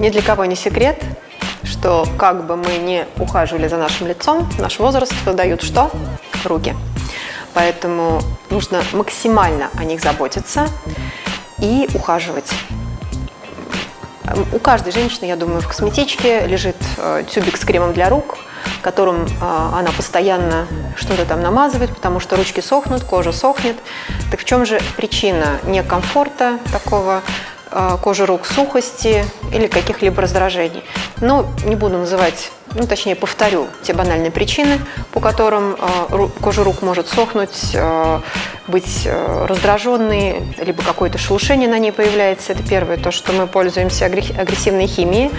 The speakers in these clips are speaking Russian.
Ни для кого не секрет, что как бы мы не ухаживали за нашим лицом, наш возраст дают что? Руки. Поэтому нужно максимально о них заботиться и ухаживать. У каждой женщины, я думаю, в косметичке лежит э, тюбик с кремом для рук, которым э, она постоянно что-то там намазывает, потому что ручки сохнут, кожа сохнет. Так в чем же причина некомфорта такого кожи рук, сухости или каких-либо раздражений? Ну, не буду называть ну, точнее, повторю те банальные причины, по которым э, кожа рук может сохнуть, э, быть раздраженной, либо какое-то шелушение на ней появляется. Это первое, то, что мы пользуемся агрессивной химией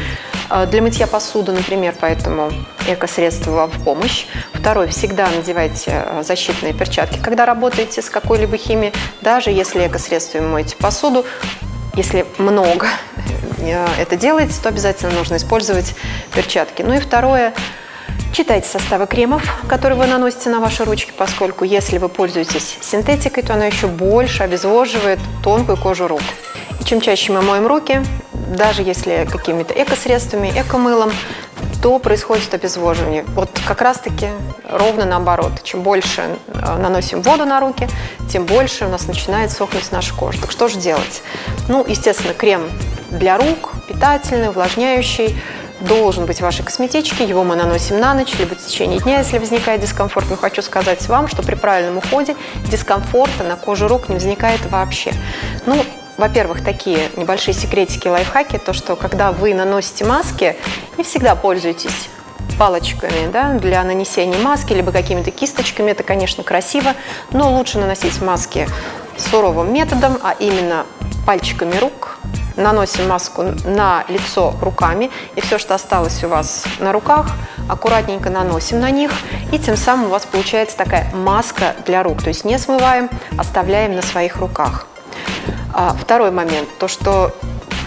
для мытья посуды, например, поэтому эко-средства в помощь. Второе, всегда надевайте защитные перчатки, когда работаете с какой-либо химией, даже если эко-средствами моете посуду, если много э, это делаете, то обязательно нужно использовать перчатки. Ну и второе, читайте составы кремов, которые вы наносите на ваши ручки, поскольку если вы пользуетесь синтетикой, то она еще больше обезвоживает тонкую кожу рук. И чем чаще мы моем руки, даже если какими-то эко-средствами, эко-мылом, то происходит обезвоживание. Вот как раз-таки ровно наоборот. Чем больше э, наносим воду на руки, тем больше у нас начинает сохнуть наша кожа. Так что же делать? Ну, естественно, крем для рук, питательный, увлажняющий, должен быть в вашей косметичке. Его мы наносим на ночь, либо в течение дня, если возникает дискомфорт. Но хочу сказать вам, что при правильном уходе дискомфорта на коже рук не возникает вообще. Ну, во-первых, такие небольшие секретики, лайфхаки, то, что когда вы наносите маски, не всегда пользуйтесь палочками да, для нанесения маски, либо какими-то кисточками. Это, конечно, красиво, но лучше наносить маски суровым методом, а именно пальчиками рук. Наносим маску на лицо руками, и все, что осталось у вас на руках, аккуратненько наносим на них, и тем самым у вас получается такая маска для рук. То есть не смываем, оставляем на своих руках. А второй момент, то что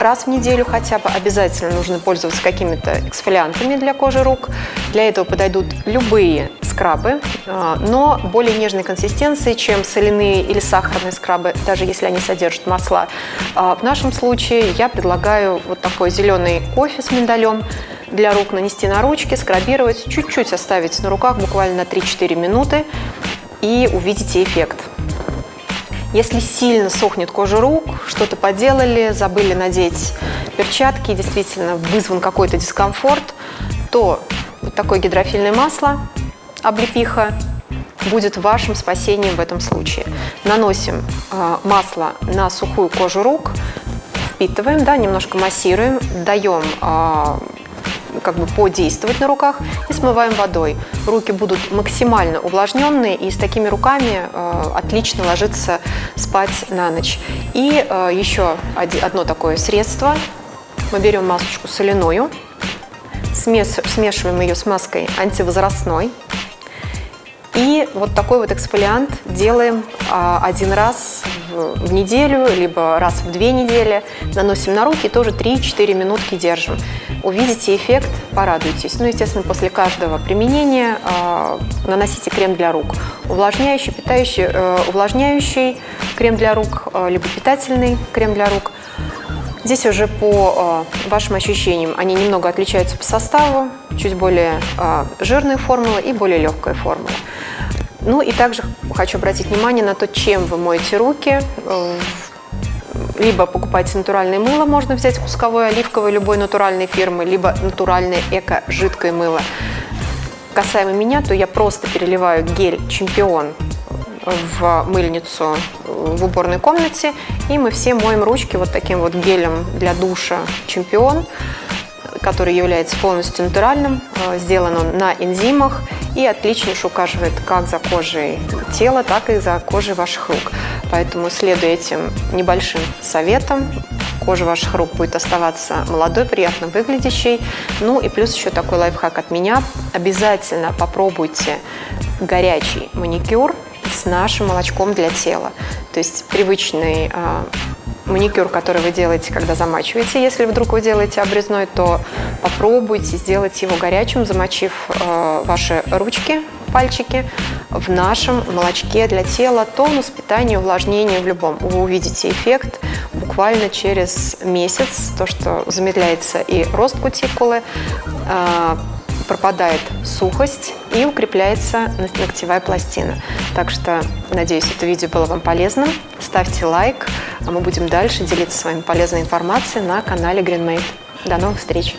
раз в неделю хотя бы обязательно нужно пользоваться какими-то эксфолиантами для кожи рук. Для этого подойдут любые скрабы, а, но более нежной консистенции, чем соляные или сахарные скрабы, даже если они содержат масла. А в нашем случае я предлагаю вот такой зеленый кофе с миндалем для рук нанести на ручки, скрабировать, чуть-чуть оставить на руках буквально на 3-4 минуты и увидите эффект. Если сильно сохнет кожа рук, что-то поделали, забыли надеть перчатки, действительно вызван какой-то дискомфорт, то вот такое гидрофильное масло, облепиха, будет вашим спасением в этом случае. Наносим э, масло на сухую кожу рук, впитываем, да, немножко массируем, даем э, как бы подействовать на руках и смываем водой. Руки будут максимально увлажненные и с такими руками э, отлично ложиться спать на ночь. И э, еще одно такое средство. Мы берем масочку соляную, смешиваем ее с маской антивозрастной. И вот такой вот эксфолиант делаем а, один раз в, неделю, либо раз в две недели. Наносим на руки тоже 3-4 минутки держим. Увидите эффект, порадуйтесь. Ну, естественно, после каждого применения а, наносите крем для рук. Увлажняющий, питающий, э, увлажняющий крем для рук, э, либо питательный крем для рук. Здесь уже по э, вашим ощущениям они немного отличаются по составу, чуть более э, жирная формула и более легкая формула. Ну и также хочу обратить внимание на то, чем вы моете руки. Э, либо покупайте натуральное мыло, можно взять кусковое, оливковое, любой натуральной фирмы, либо натуральное эко-жидкое мыло. Касаемо меня, то я просто переливаю гель «Чемпион» в мыльницу в уборной комнате, и мы все моем ручки вот таким вот гелем для душа «Чемпион» который является полностью натуральным, э, сделан он на энзимах и отличнейше ухаживает как за кожей тела, так и за кожей ваших рук. Поэтому, следуя этим небольшим советам, кожа ваших рук будет оставаться молодой, приятно выглядящей. Ну и плюс еще такой лайфхак от меня. Обязательно попробуйте горячий маникюр с нашим молочком для тела. То есть привычный а, маникюр, который вы делаете, когда замачиваете. Если вдруг вы делаете обрезной, то попробуйте сделать его горячим, замочив э, ваши ручки, пальчики в нашем молочке для тела. Тонус, питание, увлажнение в любом. Вы увидите эффект буквально через месяц, то, что замедляется и рост кутикулы, э, пропадает сухость и укрепляется ногтевая пластина. Так что, надеюсь, это видео было вам полезным. Ставьте лайк, а мы будем дальше делиться с вами полезной информацией на канале GreenMate. До новых встреч!